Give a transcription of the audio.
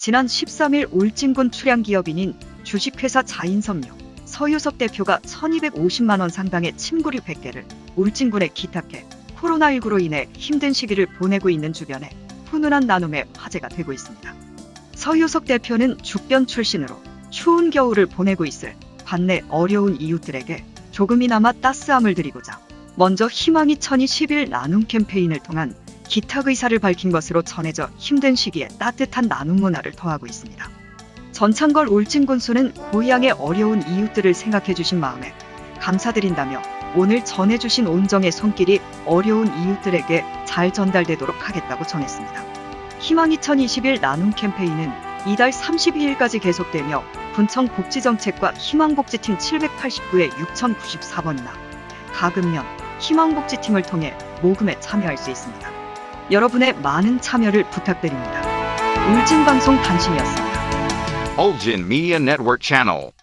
지난 13일 울진군 출양기업인인 주식회사 자인섬유 서유석 대표가 1250만 원 상당의 침구류 100개를 울진군에 기탁해 코로나19로 인해 힘든 시기를 보내고 있는 주변에 훈훈한 나눔의 화제가 되고 있습니다. 서유석 대표는 죽변 출신으로 추운 겨울을 보내고 있을 관내 어려운 이웃들에게 조금이나마 따스함을 드리고자 먼저 희망이 1020일 나눔 캠페인을 통한 기탁 의사를 밝힌 것으로 전해져 힘든 시기에 따뜻한 나눔 문화를 더하고 있습니다. 전창걸 울진군수는 고향의 어려운 이웃들을 생각해 주신 마음에 감사드린다며 오늘 전해주신 온정의 손길이 어려운 이웃들에게 잘 전달되도록 하겠다고 전했습니다. 희망 2021 나눔 캠페인은 이달 32일까지 계속되며 군청 복지정책과 희망복지팀 789에 6094번이나 가금면 희망복지팀을 통해 모금에 참여할 수 있습니다. 여러분의 많은 참여를 부탁드립니다. 울진방송 단신이었습니다. Ulgin Media Network.